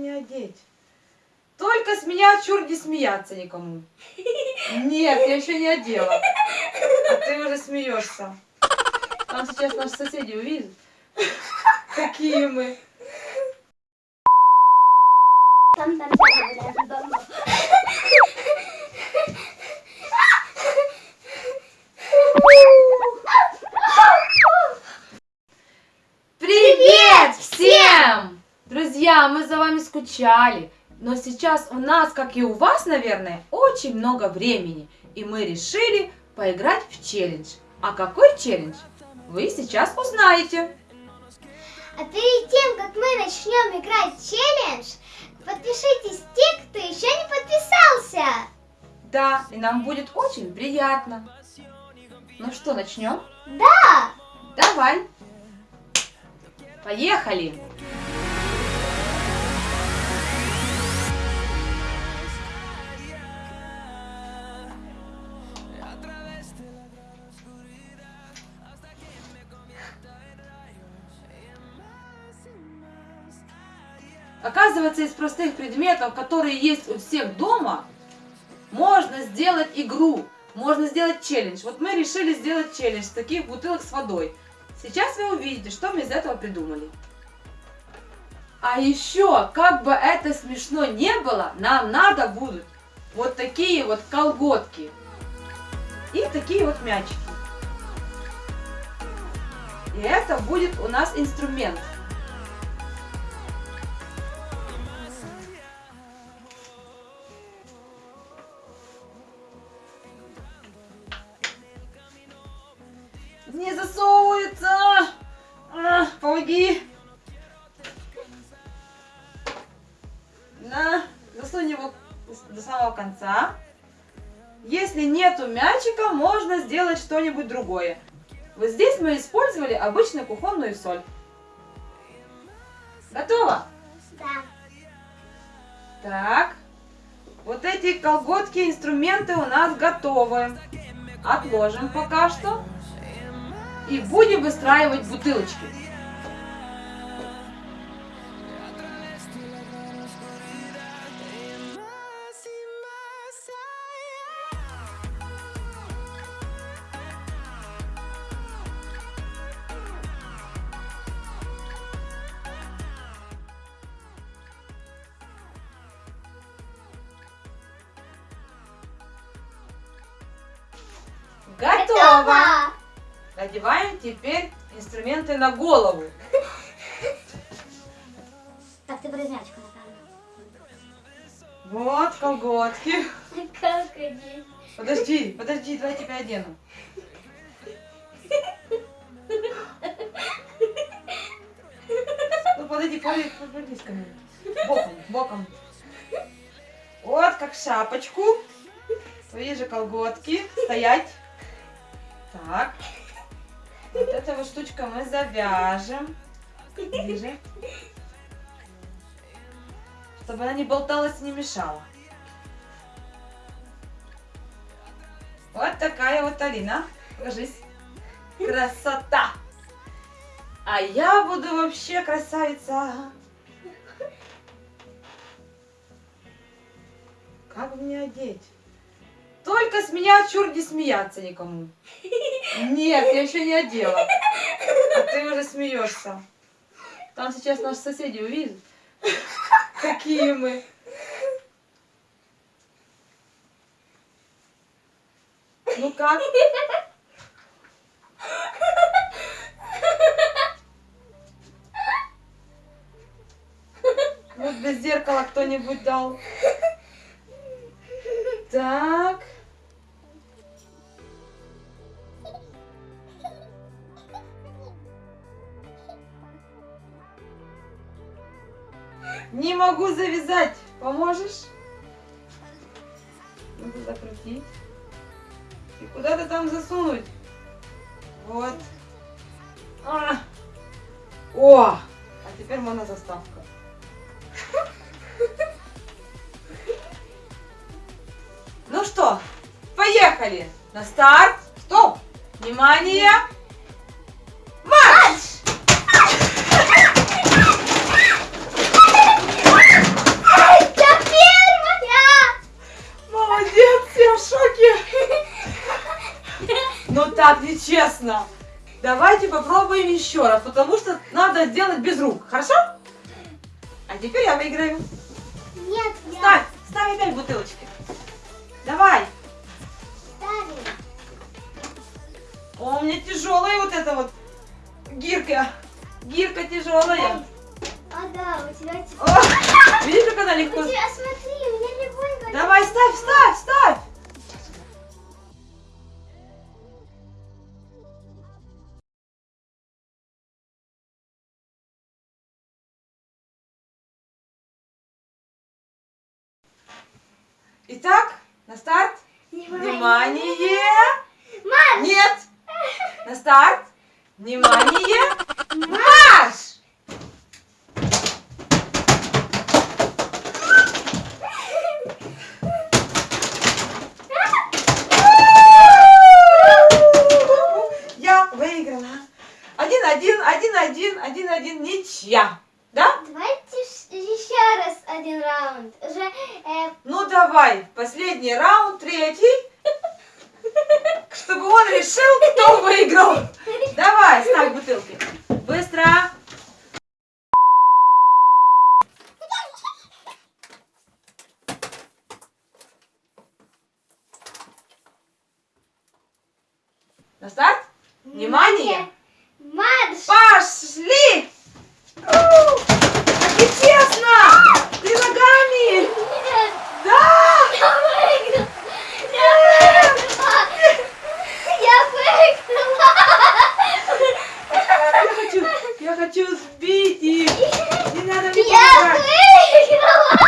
мне одеть? Только с меня чур не смеяться никому. Нет, я еще не одела. А ты уже смеешься. Там сейчас наши соседи увидят. Какие мы. Там, там, там, там, там. Привет всем! Друзья, мы за вами скучали. Но сейчас у нас, как и у вас, наверное, очень много времени. И мы решили поиграть в челлендж. А какой челлендж? Вы сейчас узнаете. А перед тем, как мы начнем играть в челлендж, подпишитесь те, кто еще не подписался. Да, и нам будет очень приятно. Ну что, начнем? Да! Давай. Поехали. Оказывается, из простых предметов, которые есть у всех дома, можно сделать игру, можно сделать челлендж. Вот мы решили сделать челлендж с таких бутылок с водой. Сейчас вы увидите, что мы из этого придумали. А еще, как бы это смешно не было, нам надо будут вот такие вот колготки и такие вот мячики. И это будет у нас инструмент. Не засовывается! А, помоги! На, засунь его до самого конца. Если нету мячика, можно сделать что-нибудь другое. Вот здесь мы использовали обычную кухонную соль. Готово? Да. Так. Вот эти колготки, инструменты у нас готовы. Отложим пока что. И будем выстраивать бутылочки. Готово! Надеваем теперь инструменты на голову. Так, ты мячика, напевно. Вот колготки. Как одеть? Подожди, подожди, давай тебя одену. Ну подойди, подойди, повернись ко мне. Боком, боком. Вот как шапочку. Твои же колготки. Стоять. Так. Вот эта вот штучка мы завяжем. Ближе. Чтобы она не болталась и не мешала. Вот такая вот Алина. Ложись. Красота! А я буду вообще красавица. Как мне одеть? Только с меня чур не смеяться никому. Нет, я еще не одела. А ты уже смеешься. Там сейчас наши соседи увидят. Какие мы. Ну как? Вот без зеркала кто-нибудь дал. Так. Не могу завязать. Поможешь? Надо закрутить. И куда-то там засунуть. Вот. А. О! А теперь монозаставка. Ну что, поехали. На старт. Стоп. Внимание. Честно. Давайте попробуем еще раз, потому что надо сделать без рук, хорошо? А теперь я выиграю. Нет, я Ставь, ставь опять бутылочки. Давай. ставлю. О, у меня тяжелая вот эта вот гирка. Гирка тяжелая. А да, у тебя... те- О, видишь, как она У легко... тебя, смотри, у меня легонько. Давай, ставь, ставь, ставь. Итак, на старт. Внимание! Марш! Нет! На старт! Внимание! Марш! Я выиграла. Один-один, один-один, один-один, ничья. Да? Давайте ш- еще раз один раунд. Уже э, Ну давай, последний третий. Чтобы он решил, кто выиграл. Давай, ставь бутылки. Быстро. На старт. Внимание. Марш! Пошли! Как и! Ты ногами! Нет, Да! я выиграла! Я выиграла! Я выиграла! Я хочу, я хочу их! Не надо мне Я выиграла!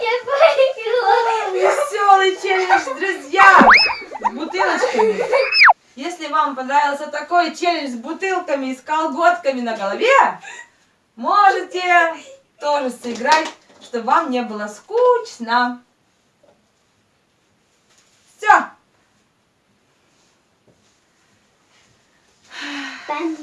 Я выиграла! Веселый челлендж, друзья! С бутылочками! Если вам понравился такой челлендж с бутылками и с колготками на голове, можете тоже сыграть, чтобы вам не было скучно. Я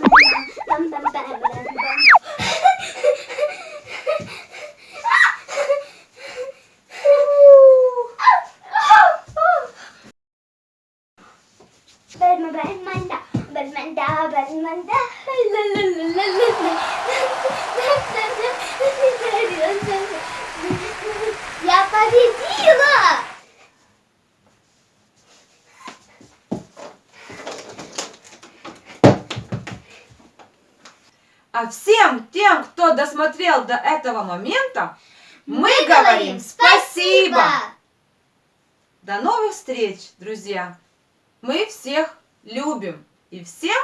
А всем тем, кто досмотрел до этого момента, мы, Мы говорим спасибо! спасибо! До новых встреч, друзья! Мы всех любим и всем